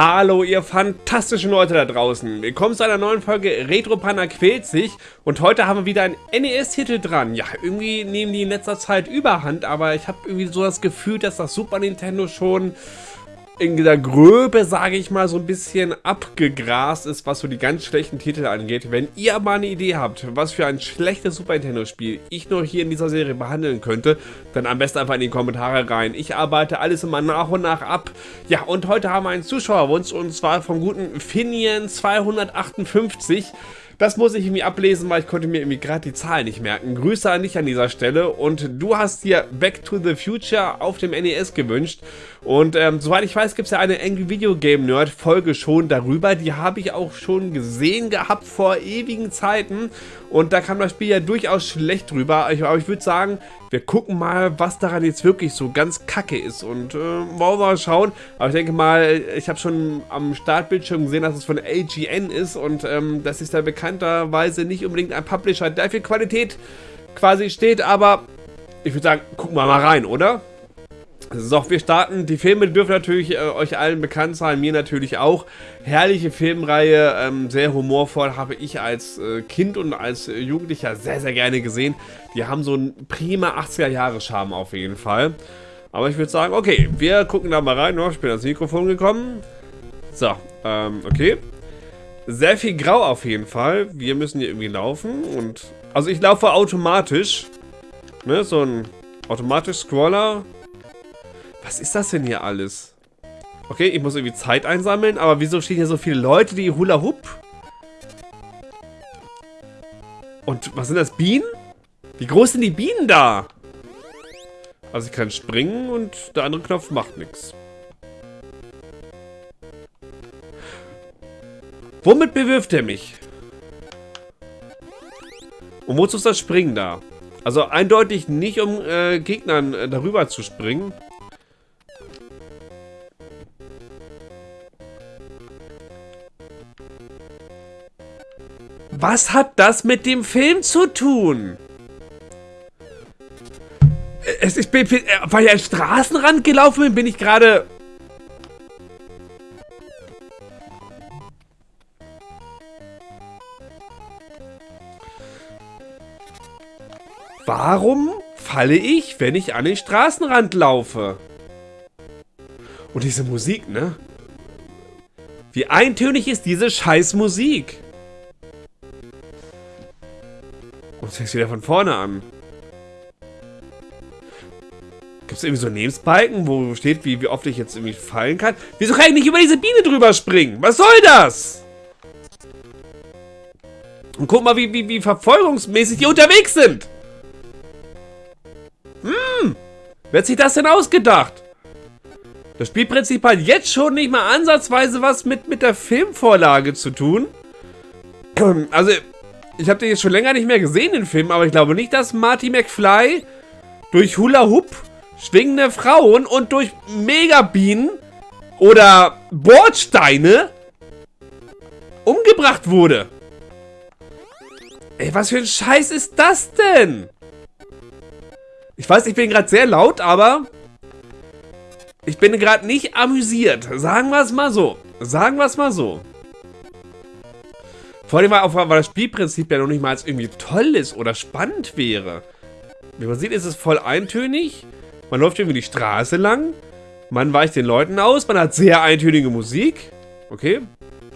Hallo ihr fantastischen Leute da draußen. Willkommen zu einer neuen Folge Retro quält sich und heute haben wir wieder einen NES-Titel dran. Ja, irgendwie nehmen die in letzter Zeit überhand, aber ich habe irgendwie so das Gefühl, dass das Super Nintendo schon in der Gröbe, sage ich mal, so ein bisschen abgegrast ist, was so die ganz schlechten Titel angeht. Wenn ihr mal eine Idee habt, was für ein schlechtes Super Nintendo-Spiel ich noch hier in dieser Serie behandeln könnte, dann am besten einfach in die Kommentare rein. Ich arbeite alles immer nach und nach ab. Ja, und heute haben wir einen Zuschauerwunsch und zwar vom guten Finian 258. Das muss ich irgendwie ablesen, weil ich konnte mir irgendwie gerade die Zahlen nicht merken. Grüße an dich an dieser Stelle und du hast dir Back to the Future auf dem NES gewünscht und ähm, soweit ich weiß, gibt es ja eine Angry Video Game Nerd Folge schon darüber. Die habe ich auch schon gesehen gehabt vor ewigen Zeiten und da kam das Spiel ja durchaus schlecht drüber. Aber ich würde sagen, wir gucken mal, was daran jetzt wirklich so ganz kacke ist und äh, wollen wir mal schauen. Aber ich denke mal, ich habe schon am Startbildschirm gesehen, dass es von AGN ist und ähm, das ist ja bekannterweise nicht unbedingt ein Publisher, der für Qualität quasi steht, aber ich würde sagen, gucken wir mal rein, oder? So, wir starten. Die Filme dürfen natürlich äh, euch allen bekannt sein, mir natürlich auch. Herrliche Filmreihe, ähm, sehr humorvoll, habe ich als äh, Kind und als Jugendlicher sehr, sehr gerne gesehen. Die haben so einen prima 80er-Jahre-Charme auf jeden Fall. Aber ich würde sagen, okay, wir gucken da mal rein. Ich bin ans Mikrofon gekommen. So, ähm, okay. Sehr viel Grau auf jeden Fall. Wir müssen hier irgendwie laufen und... Also ich laufe automatisch. Ne, so ein automatisch Scroller was ist das denn hier alles? Okay, ich muss irgendwie Zeit einsammeln, aber wieso stehen hier so viele Leute, die Hula Hoop? Und was sind das, Bienen? Wie groß sind die Bienen da? Also ich kann springen und der andere Knopf macht nichts. Womit bewirft er mich? Und wozu ist das Springen da? Also eindeutig nicht, um äh, Gegnern äh, darüber zu springen. Was hat das mit dem Film zu tun? Es, ich bin, bin, weil ich an Straßenrand gelaufen bin, bin ich gerade... Warum falle ich, wenn ich an den Straßenrand laufe? Und diese Musik, ne? Wie eintönig ist diese scheiß Musik? Und fängst wieder von vorne an. Gibt es irgendwie so Lebensbalken, wo steht, wie, wie oft ich jetzt irgendwie fallen kann? Wieso kann ich nicht über diese Biene drüber springen? Was soll das? Und guck mal, wie, wie, wie verfolgungsmäßig die unterwegs sind. Hm, wer hat sich das denn ausgedacht? Das Spielprinzip hat jetzt schon nicht mal ansatzweise was mit, mit der Filmvorlage zu tun. Also, ich habe den jetzt schon länger nicht mehr gesehen, den Film, aber ich glaube nicht, dass Marty McFly durch Hula Hoop, schwingende Frauen und durch Megabienen oder Bordsteine umgebracht wurde. Ey, was für ein Scheiß ist das denn? Ich weiß, ich bin gerade sehr laut, aber ich bin gerade nicht amüsiert. Sagen wir es mal so. Sagen wir es mal so. Vor allem, weil, weil das Spielprinzip ja noch nicht mal irgendwie toll ist oder spannend wäre. Wie man sieht, ist es voll eintönig. Man läuft irgendwie die Straße lang. Man weicht den Leuten aus. Man hat sehr eintönige Musik. Okay.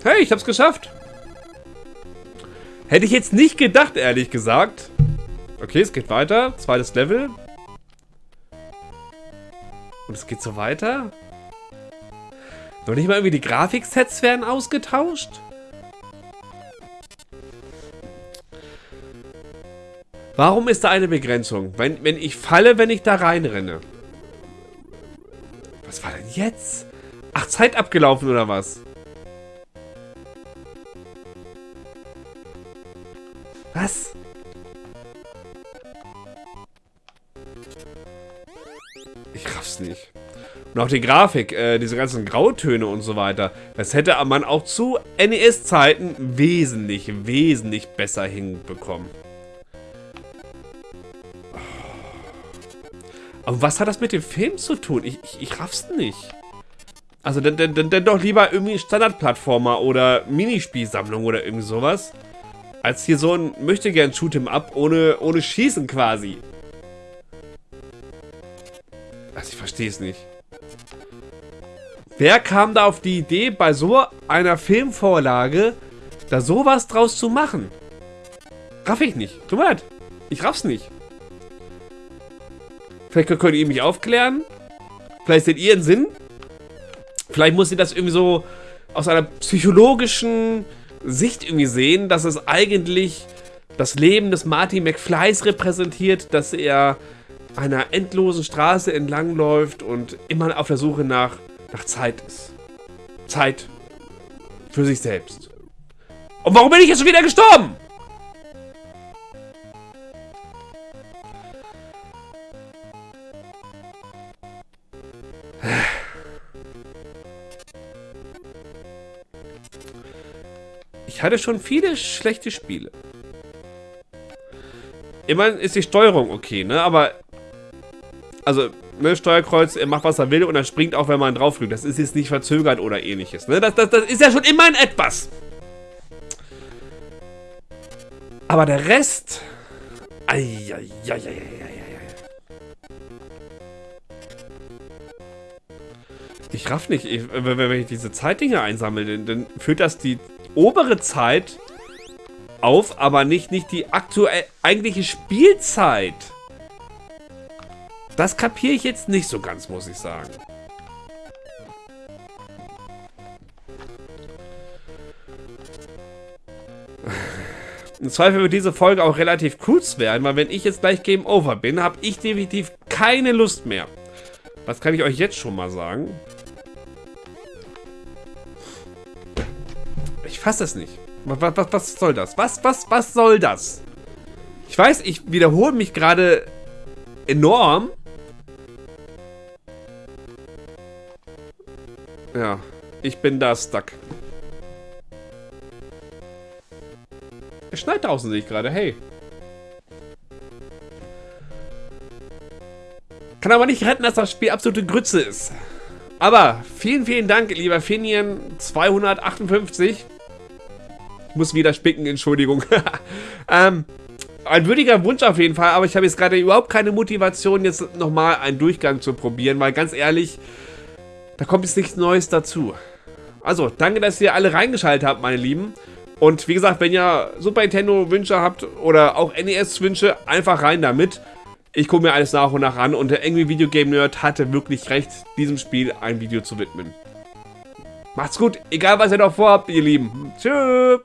Hey, ich hab's geschafft. Hätte ich jetzt nicht gedacht, ehrlich gesagt. Okay, es geht weiter. Zweites Level. Und es geht so weiter. Noch nicht mal irgendwie die Grafiksets werden ausgetauscht. Warum ist da eine Begrenzung? Wenn, wenn ich falle, wenn ich da reinrenne. Was war denn jetzt? Ach, Zeit abgelaufen oder was? Was? Ich raff's nicht. Und auch die Grafik, äh, diese ganzen Grautöne und so weiter, das hätte man auch zu NES-Zeiten wesentlich, wesentlich besser hinbekommen. Aber was hat das mit dem Film zu tun? Ich, ich, ich raff's nicht. Also dann, dann, dann doch lieber irgendwie Standardplattformer oder Minispielsammlung oder irgendwie sowas. Als hier so ein möchte gern Shoot'em Up ohne, ohne Schießen quasi. Also ich verstehe es nicht. Wer kam da auf die Idee, bei so einer Filmvorlage da sowas draus zu machen? Raff ich nicht. Tut mir leid. Ich raff's nicht. Vielleicht könnt ihr mich aufklären. Vielleicht seht ihr einen Sinn. Vielleicht muss sie das irgendwie so aus einer psychologischen Sicht irgendwie sehen, dass es eigentlich das Leben des Marty McFlys repräsentiert, dass er einer endlosen Straße entlangläuft und immer auf der Suche nach, nach Zeit ist. Zeit für sich selbst. Und warum bin ich jetzt schon wieder gestorben? Ich hatte schon viele schlechte Spiele. Immerhin ist die Steuerung okay, ne? Aber, also, ne, Steuerkreuz, er macht, was er will und er springt auch, wenn man drauf drückt. Das ist jetzt nicht verzögert oder ähnliches, ne? Das, das, das ist ja schon immerhin etwas. Aber der Rest... Eieieiei. Ich raff nicht, ich, wenn ich diese Zeitdinge einsammle, dann, dann führt das die obere Zeit auf, aber nicht, nicht die aktuell eigentliche Spielzeit. Das kapiere ich jetzt nicht so ganz, muss ich sagen. Im Zweifel wird diese Folge auch relativ kurz werden, weil wenn ich jetzt gleich Game Over bin, habe ich definitiv keine Lust mehr. Das kann ich euch jetzt schon mal sagen. Fasse es nicht. Was, was, was soll das? Was, was, was soll das? Ich weiß, ich wiederhole mich gerade enorm. Ja, ich bin da stuck. Es schneit draußen, sehe ich gerade. Hey. Kann aber nicht retten, dass das Spiel absolute Grütze ist. Aber vielen, vielen Dank, lieber Finien258 muss wieder spicken, Entschuldigung. ähm, ein würdiger Wunsch auf jeden Fall, aber ich habe jetzt gerade überhaupt keine Motivation, jetzt nochmal einen Durchgang zu probieren, weil ganz ehrlich, da kommt jetzt nichts Neues dazu. Also, danke, dass ihr alle reingeschaltet habt, meine Lieben. Und wie gesagt, wenn ihr Super Nintendo-Wünsche habt oder auch NES-Wünsche, einfach rein damit. Ich gucke mir alles nach und nach an und der Angry Video Game Nerd hatte wirklich recht, diesem Spiel ein Video zu widmen. Macht's gut, egal was ihr noch vorhabt, ihr Lieben. Tschüss.